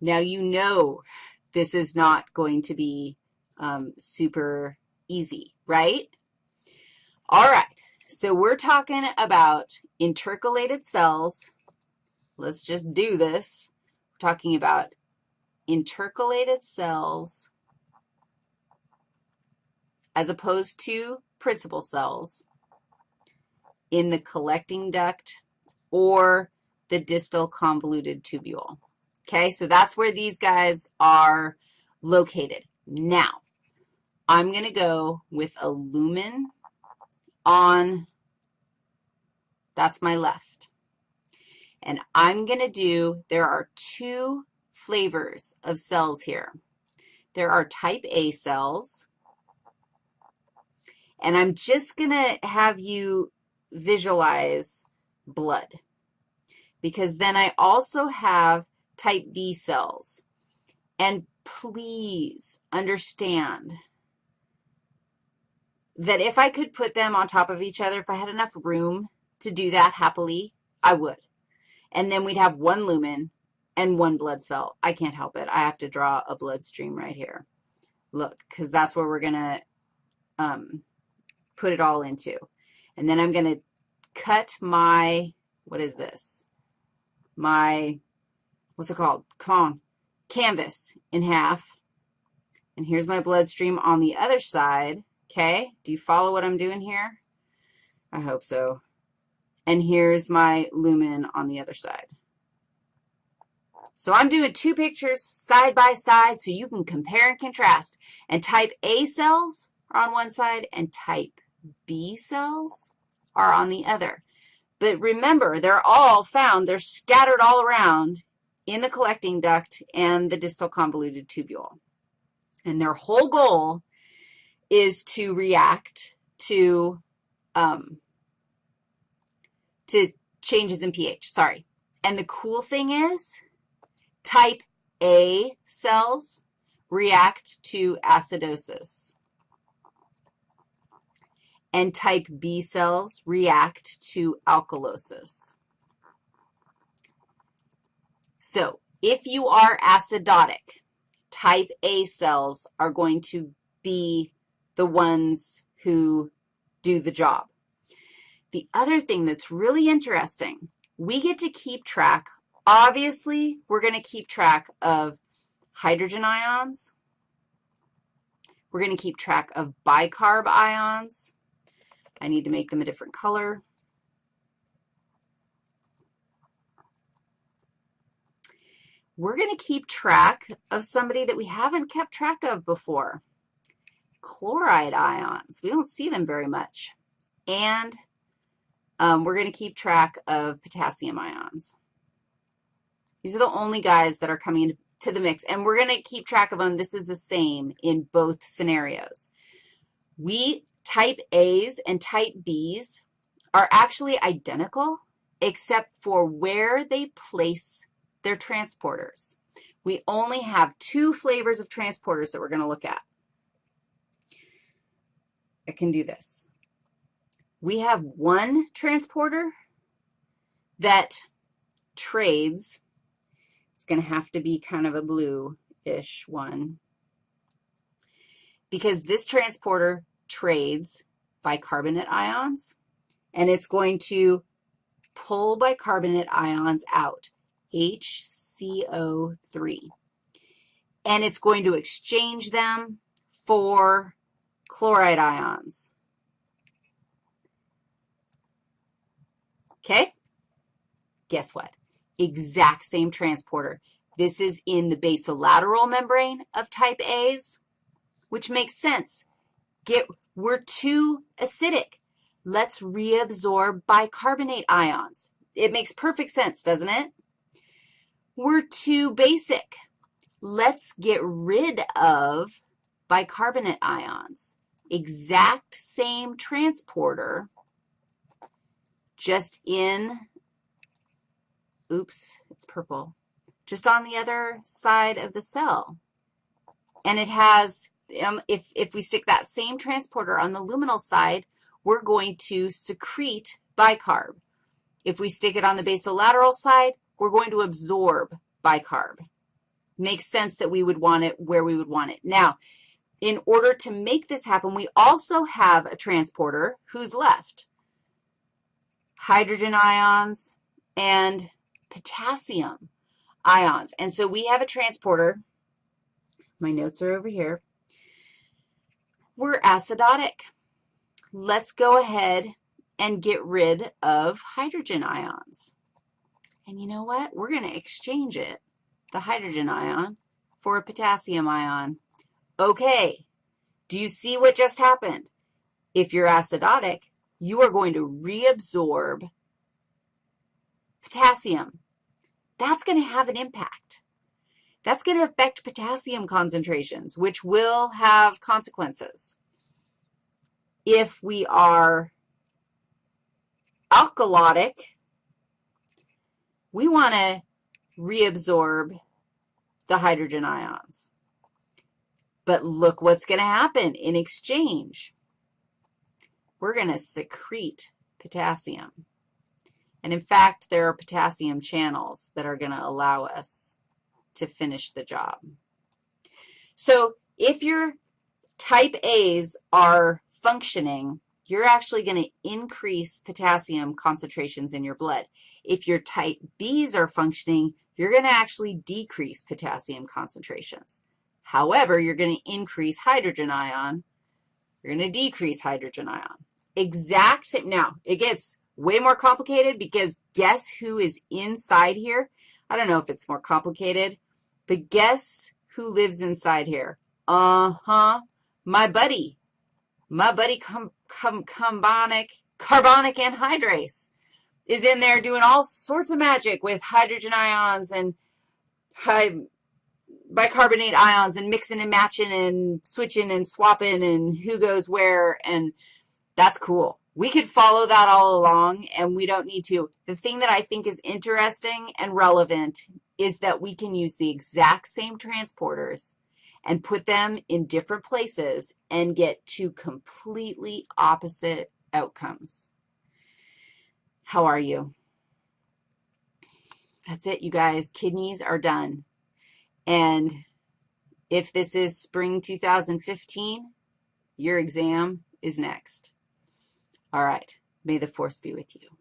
Now you know this is not going to be um, super easy, right? All right, so we're talking about intercalated cells. Let's just do this. We're talking about intercalated cells as opposed to principal cells in the collecting duct or the distal convoluted tubule. Okay, so that's where these guys are located. Now, I'm going to go with a lumen on, that's my left. And I'm going to do, there are two flavors of cells here. There are type A cells, and I'm just going to have you visualize blood because then I also have type B cells. And please understand that if I could put them on top of each other, if I had enough room to do that happily, I would. And then we'd have one lumen and one blood cell. I can't help it. I have to draw a blood stream right here. Look, because that's where we're going to um, put it all into. And then I'm going to cut my, what is this? My, what's it called? Come on, canvas in half. And here's my bloodstream on the other side, okay? Do you follow what I'm doing here? I hope so. And here's my lumen on the other side. So I'm doing two pictures side by side so you can compare and contrast. And type A cells are on one side and type B cells are on the other. But remember, they're all found, they're scattered all around in the collecting duct and the distal convoluted tubule. And their whole goal is to react to, um, to changes in pH, sorry. And the cool thing is type A cells react to acidosis and type B cells react to alkalosis. So if you are acidotic, type A cells are going to be the ones who do the job. The other thing that's really interesting, we get to keep track. Obviously, we're going to keep track of hydrogen ions. We're going to keep track of bicarb ions. I need to make them a different color. We're going to keep track of somebody that we haven't kept track of before, chloride ions. We don't see them very much. And um, we're going to keep track of potassium ions. These are the only guys that are coming to the mix, and we're going to keep track of them. This is the same in both scenarios. We type A's and type B's are actually identical except for where they place their transporters. We only have two flavors of transporters that we're going to look at. I can do this. We have one transporter that trades. It's going to have to be kind of a blue-ish one because this transporter trades bicarbonate ions, and it's going to pull bicarbonate ions out, HCO3. And it's going to exchange them for chloride ions. Okay? Guess what? Exact same transporter. This is in the basolateral membrane of type A's, which makes sense. Get, we're too acidic. Let's reabsorb bicarbonate ions. It makes perfect sense, doesn't it? We're too basic. Let's get rid of bicarbonate ions. Exact same transporter, just in, oops, it's purple, just on the other side of the cell. And it has um, if, if we stick that same transporter on the luminal side, we're going to secrete bicarb. If we stick it on the basolateral side, we're going to absorb bicarb. makes sense that we would want it where we would want it. Now, in order to make this happen, we also have a transporter who's left. Hydrogen ions and potassium ions. And so we have a transporter. My notes are over here. We're acidotic. Let's go ahead and get rid of hydrogen ions. And you know what? We're going to exchange it, the hydrogen ion, for a potassium ion. Okay, do you see what just happened? If you're acidotic, you are going to reabsorb potassium. That's going to have an impact. That's going to affect potassium concentrations, which will have consequences. If we are alkalotic, we want to reabsorb the hydrogen ions. But look what's going to happen in exchange. We're going to secrete potassium. And in fact, there are potassium channels that are going to allow us to finish the job. So if your type A's are functioning, you're actually going to increase potassium concentrations in your blood. If your type B's are functioning, you're going to actually decrease potassium concentrations. However, you're going to increase hydrogen ion. You're going to decrease hydrogen ion. Exact same. Now, it gets way more complicated because guess who is inside here? I don't know if it's more complicated, but guess who lives inside here? Uh-huh, my buddy. My buddy carbonic, carbonic anhydrase is in there doing all sorts of magic with hydrogen ions and bicarbonate ions and mixing and matching and switching and swapping and who goes where, and that's cool. We could follow that all along, and we don't need to. The thing that I think is interesting and relevant is that we can use the exact same transporters and put them in different places and get two completely opposite outcomes. How are you? That's it, you guys. Kidneys are done. And if this is spring 2015, your exam is next. All right. May the force be with you.